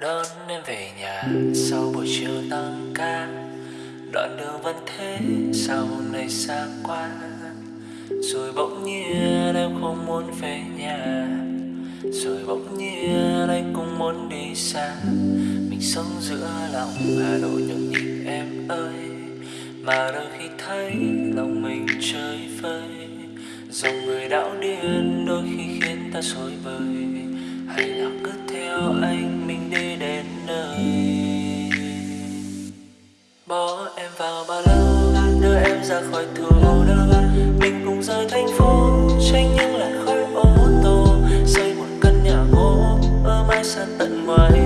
đón em về nhà sau buổi chiều tăng ca. Đoạn đường vẫn thế, sau này xa quá rồi bỗng nhiên em không muốn về nhà. Rồi bỗng nhiên anh cũng muốn đi xa. Mình sống giữa lòng hà nội nhộn nhịp em ơi. Mà đôi khi thấy lòng mình chơi vơi. Dòng người đảo điên đôi khi khiến ta sôi bời. Hay là cứ theo anh nơi bỏ em vào ba lô đưa em ra khỏi thủ đô mình cùng rời thành phố tránh những làn khói ô tô xây một căn nhà gỗ ở mái xa tận ngoài.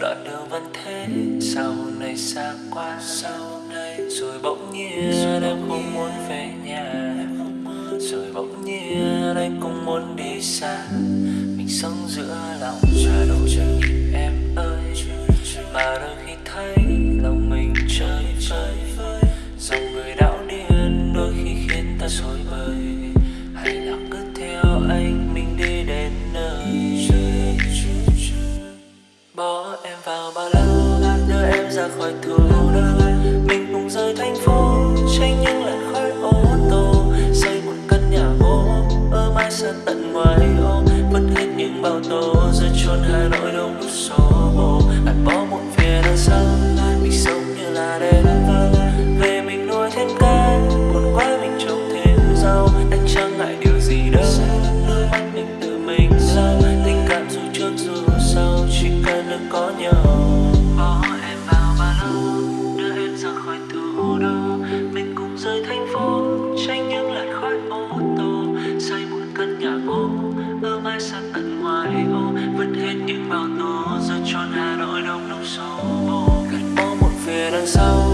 Đoạn đường vẫn thế hôm nay xa quá hôm nay rồi bỗng nhiên em không muốn về nhà. rồi bỗng nhiên anh cũng muốn đi xa. Mình sống giữa lòng nội chờ nhịp em ơi. Mà đôi khi thấy ra khỏi thủ đô mình cùng rời thành phố, tránh những làn khói ô tô. Xây một căn nhà gỗ, ở mai xa tận ngoài ô. Vứt hết những bao tố, giờ chôn hà nội đông đúc xô bồ. Anh bỏ một phía đằng sau, mình sống như là đêm vơ. Về mình nuôi thêm cá buồn quá mình trồng thêm rau. Anh chẳng ngại điều gì đâu, đôi mắt mình tự mình lau tình cảm dù trước dù sau chỉ cần được có nhau. Sau